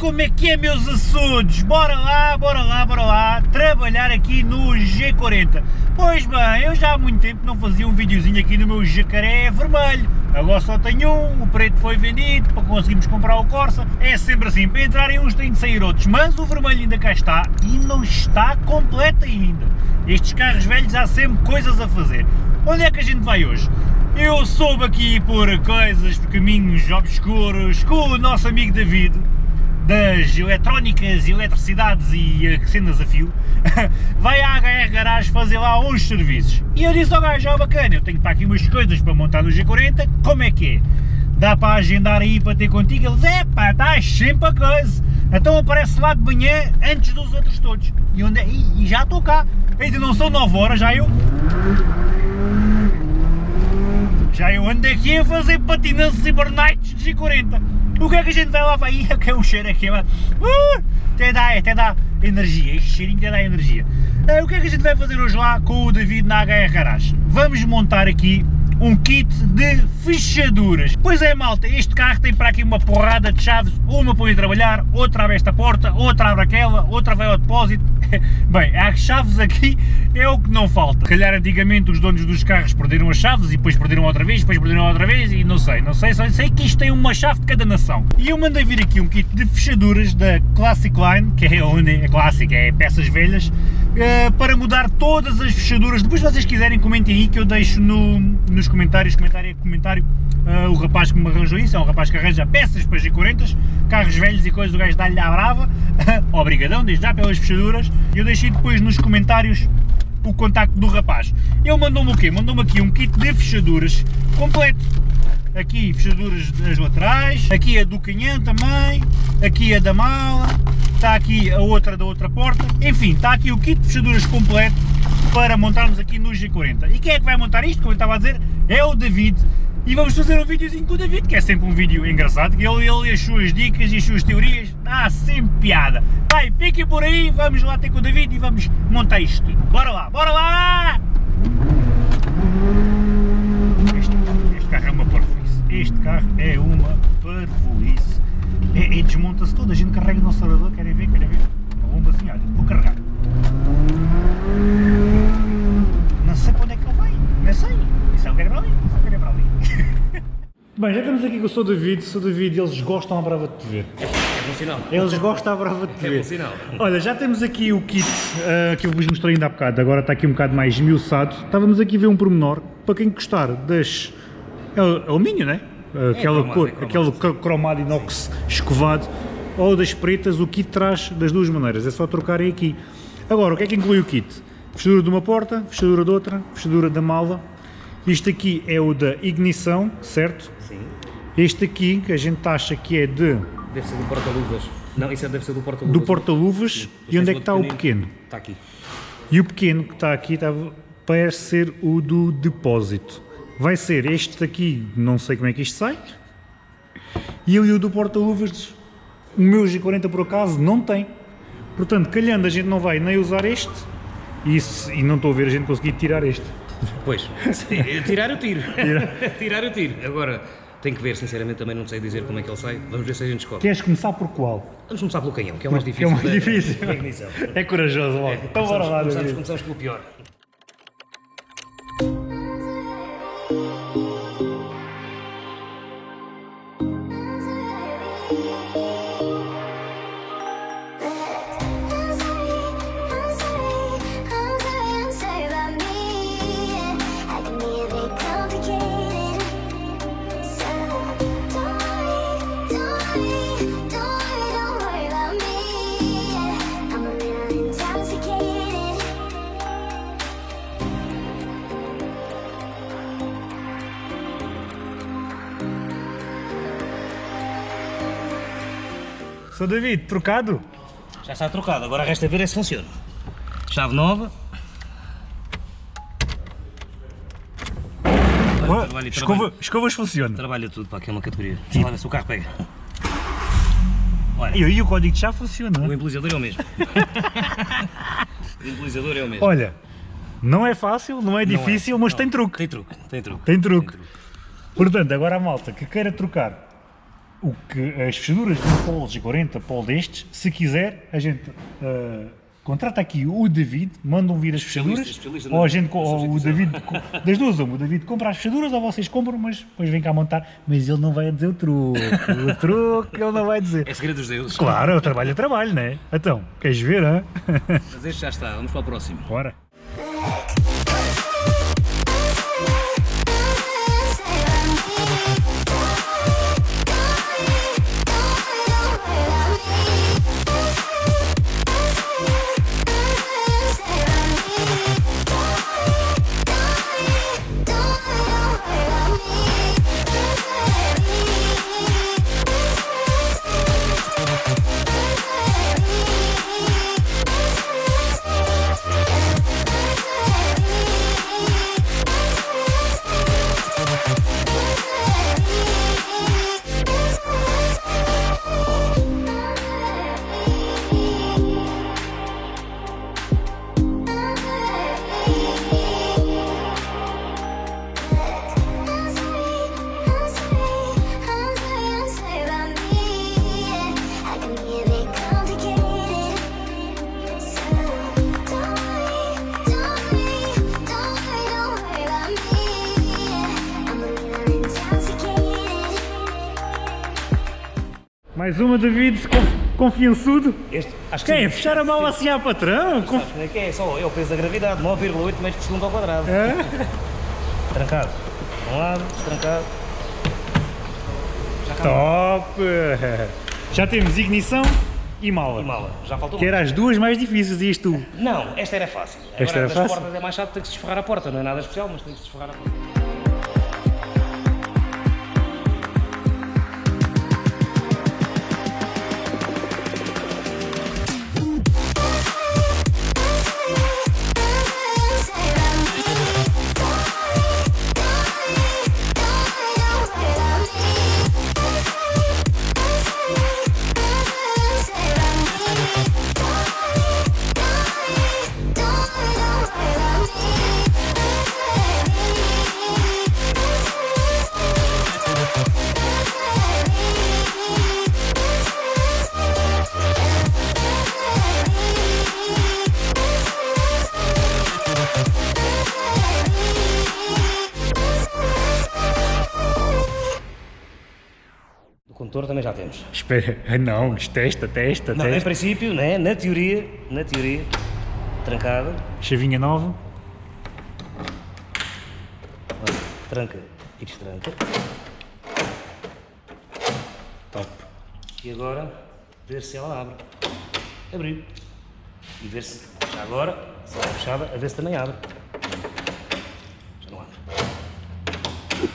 como é que é meus assuntos? Bora lá, bora lá, bora lá, trabalhar aqui no G40. Pois bem, eu já há muito tempo não fazia um videozinho aqui no meu jacaré vermelho. Agora só tenho um, o preto foi vendido para conseguirmos comprar o Corsa. É sempre assim, para entrarem uns têm de sair outros, mas o vermelho ainda cá está e não está completo ainda. Estes carros velhos há sempre coisas a fazer. Onde é que a gente vai hoje? Eu soube aqui por coisas, por caminhos obscuros, com o nosso amigo David, das eletrónicas, eletricidades e cenas a fio, vai à HR Garage fazer lá uns serviços. E eu disse ao gajo, ó bacana, eu tenho para aqui umas coisas para montar no G40, como é que é? Dá para agendar aí para ter contigo? Ele diz, é pá, estás sempre a coisa. Então aparece lá de manhã, antes dos outros todos. E, onde é? e, e já estou cá. Ainda não são 9 horas, já eu... Já eu ando aqui a fazer patinanças e de G40. O que é que a gente vai lá? Vai, que é um cheiro aqui, mano. Uh, até dá, até dá energia, este cheirinho até dá energia. Uh, o que é que a gente vai fazer hoje lá com o David na HR Garage? Vamos montar aqui um kit de fechaduras. Pois é malta, este carro tem para aqui uma porrada de chaves, uma para ir trabalhar, outra abre esta porta, outra abre aquela, outra vai ao depósito. Bem, as chaves aqui é o que não falta. Calhar antigamente os donos dos carros perderam as chaves e depois perderam outra vez, depois perderam outra vez e não sei, não sei, só sei que isto tem uma chave de cada nação. E eu mandei vir aqui um kit de fechaduras da Classic Line, que é onde é clássica, é peças velhas, eh, para mudar todas as fechaduras. Depois vocês quiserem comentem aí que eu deixo no, nos comentários, comentário comentário, uh, o rapaz que me arranjou isso, é um rapaz que arranja peças para G40, carros velhos e coisas, o gajo dá-lhe à brava, obrigadão, desde já pelas fechaduras, e eu deixei depois nos comentários o contacto do rapaz. Ele mandou-me o quê? Mandou-me aqui um kit de fechaduras completo, aqui fechaduras das laterais, aqui a do canhão também, aqui a da mala, está aqui a outra da outra porta, enfim, está aqui o kit de fechaduras completo para montarmos aqui no G40. E quem é que vai montar isto, como eu estava a dizer, é o David, e vamos fazer um videozinho com o David, que é sempre um vídeo engraçado, que ele, ele e as suas dicas e as suas teorias, dá sempre piada. Vai, fiquem por aí, vamos lá ter com o David e vamos montar isto tudo. Bora lá, bora lá! Este, este carro é uma parvoíce, este carro é uma parvoíce. É, é desmonta-se todo, a gente carrega no acelerador, querem ver, querem ver? Uma bombazinha, olha, vou carregar. Não sei para onde é que ele vai, não sei. Isso é o que era para ali, isso é o que era para ali. Bem, já estamos aqui com o Sr. David, Sr. David, eles gostam à brava de te ver. É bom sinal. Eles gostam à brava de te É ver. bom sinal. Olha, já temos aqui o kit uh, que eu vos mostrei ainda há bocado, agora está aqui um bocado mais esmiuçado. Estávamos aqui a ver um pormenor, para quem gostar das... É alumínio, não é? Uh, aquela cromado, cor, é cromado, aquele cromado inox escovado, ou das pretas, o kit traz das duas maneiras, é só trocarem aqui. Agora, o que é que inclui o kit? Fechadura de uma porta, fechadura de outra, fechadura da mala. Isto aqui é o da ignição, certo? Sim. Este aqui, que a gente acha que é de, Deve ser do porta-luvas. Não, isso é- deve ser do porta-luvas. do porta-luvas. E onde é que está o pequeno? Está aqui. E o pequeno que está aqui está, parece ser o do depósito. Vai ser este daqui, não sei como é que isto sai. E e o do porta-luvas, o meu G40 por acaso não tem. Portanto, calhando a gente não vai nem usar este e, se- e não estou a ver a gente conseguir tirar este. Pois, sim, tirar eu tiro. tirar eu tiro. Agora, tenho que ver, sinceramente, também não sei dizer como é que ele sai. Vamos ver se a gente escolhe. Queres começar por qual? Vamos começar pelo canhão, que é o mais Que é difícil. o mais difícil. ignição. É corajoso logo. então bora lá, começamos, começamos pelo pior. Sou David, trocado? Já está trocado, agora resta ver é se funciona. Chave nova. Ué, trabalho, escova, trabalho. escovas funciona. Trabalha tudo para aqui é uma categoria. Lá ver se o carro pega. Olha, E aí o código de chave funciona. o embelezador é o mesmo. o embelezador é o mesmo. Olha, não é fácil, não é Não é, difícil, mas não. tem truque. Tem truque, tem truque. Tem truque. Portanto, agora a malta que queira trocar o que as fechaduras de um Polo G40, Polo destes, se quiser, a gente ah, contrata aqui o David, mandam vir as fechaduras, especialista ou, a gente, co- ou o. David, das duas, uma, o David compra as fechaduras ou vocês compram, mas depois vem cá montar, mas ele não vai dizer o truque, o truque ele não vai dizer. É segredo dos deuses. Claro, eu trabalho, é trabalho, né? Então, queres ver, hã? Mas este já está, vamos para o próximo. Bora. Mais uma, David, conf- confiançudo. Este, acho que Quem? sim. Fechar a mão assim à patrão? Conf- Sabes é que é? É só é o peso da gravidade, 9,8 metros por segundo ao quadrado. Hã? Trancado. Um lado, trancado. Já Top! Já temos ignição e mala. E mala, já faltou Que era as duas mais difíceis, ias tu. Não, esta era fácil. Agora, Esta era das fácil? portas é mais chato, tem que se esforrar a porta. Não é nada especial, mas tem que se esforrar a porta. Já temos. Espera, não, testa, testa, Não, em testa. princípio, né, na teoria, na teoria, trancada, Chavinha nova. tranca e destranca. Top. E agora, ver se ela abre. Abriu. E ver se, já agora, se ela é fechada, a ver se também abre.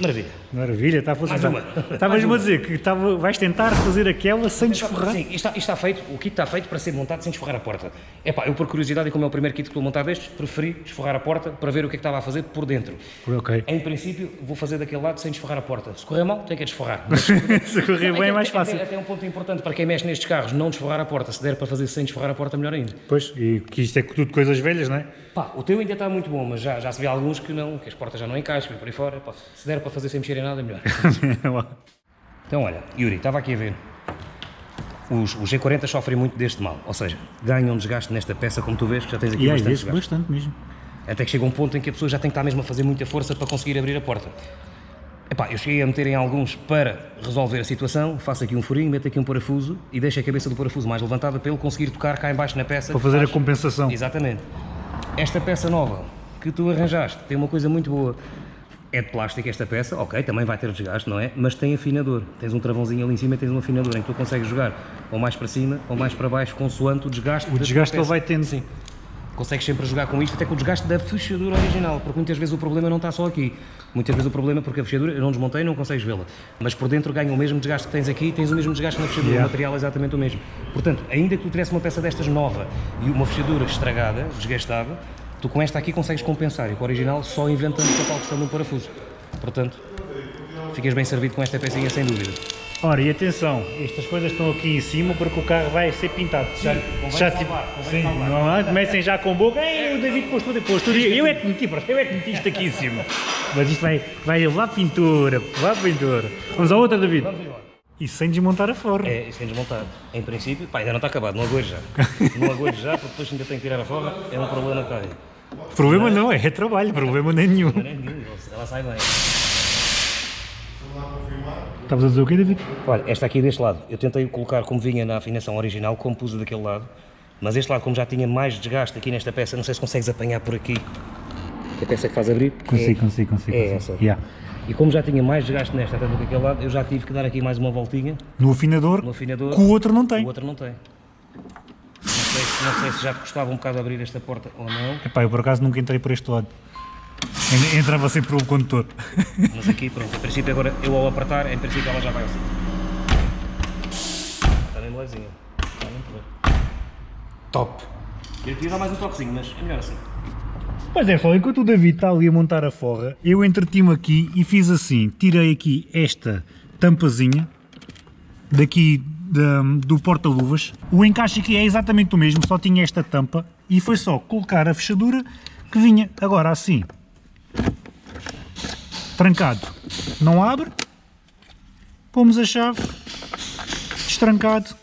Maravilha. Maravilha, está a funcionar. Estavas-me a dizer que estava, vais tentar fazer aquela sem desforrar. Sim, isto está, isto está feito, o kit está feito para ser montado sem desforrar a porta. Epá, eu por curiosidade e como é o primeiro kit que estou a montar destes, preferi desforrar a porta para ver o que é que estava a fazer por dentro. Ok. Em princípio, vou fazer daquele lado sem desforrar a porta. Se correr mal, tenho que a desforrar. Se correr bem é mais Até- fácil. Até, até um ponto importante para quem mexe nestes carros, não desforrar a porta. Se der para fazer sem desforrar a porta, melhor ainda. Pois, e que isto é tudo coisas velhas, não é? Pá, o teu ainda está muito bom, mas já, já se vê alguns que não, que as portas já não encaixam e por aí fora. Pá, se der para fazer sem mexer em nada, melhor. Então olha, Yuri, estava aqui a ver. Os, os G40 sofrem muito deste mal, ou seja, ganham desgaste nesta peça, como tu vês, que já tens aqui e às bastante desgaste. bastante mesmo. Até que chega um ponto em que a pessoa já tem que estar mesmo a fazer muita força para conseguir abrir a porta. Epá, eu cheguei a meter em alguns para resolver a situação, faço aqui um furinho, meto aqui um parafuso e deixo a cabeça do parafuso mais levantada para ele conseguir tocar cá em baixo na peça. Para fazer a faz- compensação. Exatamente. Esta peça nova que tu arranjaste tem uma coisa muito boa. É de plástico esta peça, ok, também vai ter desgaste, não é? Mas tem afinador. Tens um travãozinho ali em cima e tens um afinador em que tu consegues jogar ou mais para cima ou mais para baixo, consoante o desgaste. O desgaste ele vai tendo. Sim. Consegues sempre jogar com isto, até com o desgaste da fechadura original, porque muitas vezes o problema não está só aqui. Muitas vezes o problema é porque a fechadura, eu não desmontei, não consegues vê-la. Mas por dentro ganha o mesmo desgaste que tens aqui tens o mesmo desgaste na fechadura, Yeah. o material é exatamente o mesmo. Portanto, ainda que tu tivesse uma peça destas nova e uma fechadura estragada, desgastada, tu com esta aqui consegues compensar e com a original só inventando a tal questão de um parafuso. Portanto, ficas bem servido com esta pecinha sem dúvida. Ora, e atenção, estas coisas estão aqui em cima porque o carro vai ser pintado. Já, convém já salvar, sim, salvar. não é? comecem já com boca. Ei, o David pôs tudo, pôs tudo. Eu é que meti, eu é que meti isto aqui em cima. Mas isto vai, vai levar pintura, levar pintura. Vamos à outra, David. Vamos embora. E sem desmontar a forra. É, sem desmontar. Em princípio, pá, ainda não está acabado, não aguento já. não aguento já, porque depois ainda tenho que tirar a forra, é um problema que está aí. Problema não, é trabalho, problema nenhum. É nenhum, ela sai bem. Estavas a dizer o quê, David? Olha, esta aqui deste lado, eu tentei colocar como vinha na afinação original, como pus daquele lado, mas este lado, como já tinha mais desgaste aqui nesta peça, não sei se consegues apanhar por aqui, a peça que faz abrir. Consigo, é, consigo, consigo. É consigo. essa. Yeah. E como já tinha mais desgaste nesta até do que aquele lado, eu já tive que dar aqui mais uma voltinha No afinador, no afinador. que o outro não tem. O outro não tem. Não sei, se- já te custava um bocado abrir esta porta ou não, Epá, eu por acaso nunca entrei por este lado. En- Entrava sempre pelo condutor. mas aqui, pronto, em princípio agora eu ao apertar, em princípio ela já vai assim. Está mesmo levezinha. Está muito bem. Top. Eu queria dar mais um toquezinho, mas é melhor assim. Pois é, só enquanto o David está ali a montar a forra, eu entreti-me aqui e fiz assim, tirei aqui esta tampazinha, daqui da- do porta-luvas, o encaixe aqui é exatamente o mesmo, só tinha esta tampa, e foi só colocar a fechadura que vinha agora assim, trancado, não abre, pomos a chave, destrancado,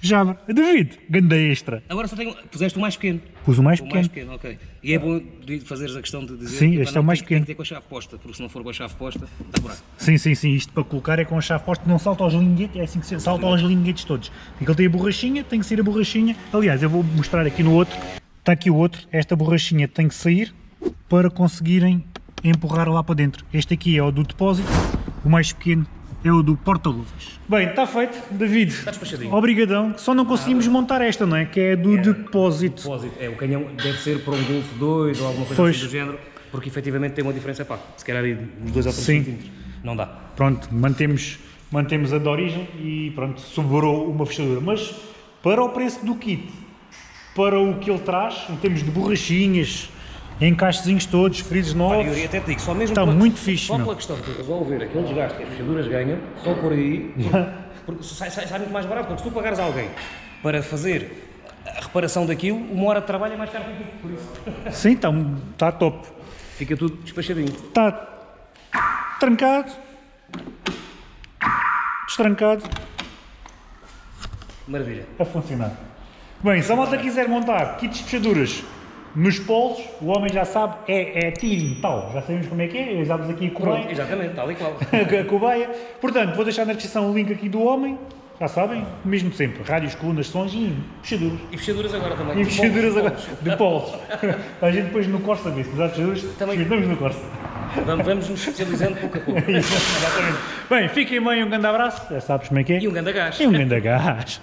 já abre. David, ganda extra, Agora só tenho. Puseste o mais pequeno. Pus o mais O pequeno. mais pequeno, ok. E é bom fazeres a questão de dizer Sim, que, este é o mais tem, pequeno. Tem que ter com a chave posta, porque se não for com a chave posta, dá buraco. Sim, sim, sim, isto para colocar é com a chave posta, não salta aos linguetes, é assim que se salta aos linguetes todos. Porque ele tem a borrachinha, tem que sair a borrachinha. Aliás, eu vou mostrar aqui no outro, está aqui o outro, esta borrachinha tem que sair para conseguirem empurrar lá para dentro. Este aqui é o do depósito, o mais pequeno é o do porta-luvas. Bem, está feito, David. Está despachadinho. Obrigadão, só não conseguimos montar esta, não é? Que é do depósito. Depósito, é, o canhão deve ser para um Golf 2 ou alguma coisa Pois. assim do género, porque efetivamente tem uma diferença, pá, se calhar aí uns 2 ou 3 Sim. centímetros. Não dá. pronto, mantemos, mantemos a de origem e pronto, sobrou uma fechadura. Mas para o preço do kit, para o que ele traz, em termos de borrachinhas, encaixezinhos todos, frisos novos, até digo, só mesmo Está pela- muito fixe, Só pela questão de resolver aquele desgaste que as fechaduras ganham, só por aí, porque, sai, sai- sai muito mais barato, porque se tu pagares alguém para fazer a reparação daquilo, uma hora de trabalho é mais caro que aquilo, por isso. sim, está, está top. Fica tudo despachadinho. Está trancado, destrancado, Maravilha. a funcionar. Bem, se a malta quiser montar kits de fechaduras nos polos, o homem já sabe, é, é tiro tal. Já sabemos como é que é, usámos aqui a cobaia. Pronto, exatamente, tal e qual. a cobaia. Portanto, vou deixar na descrição o link aqui do homem. Já sabem, mesmo sempre. Rádios, colunas, sons e fechaduras. E fechaduras agora também. E De fechaduras agora de polos. A gente depois no Corsa vê se usar fechaduras, Também. experimentamos no Corsa. Vamos, vamos nos especializando pouco a pouco. Exatamente. Bem, fiquem bem, um grande abraço. Já sabes como é que é. E um grande gás. E um grande gás.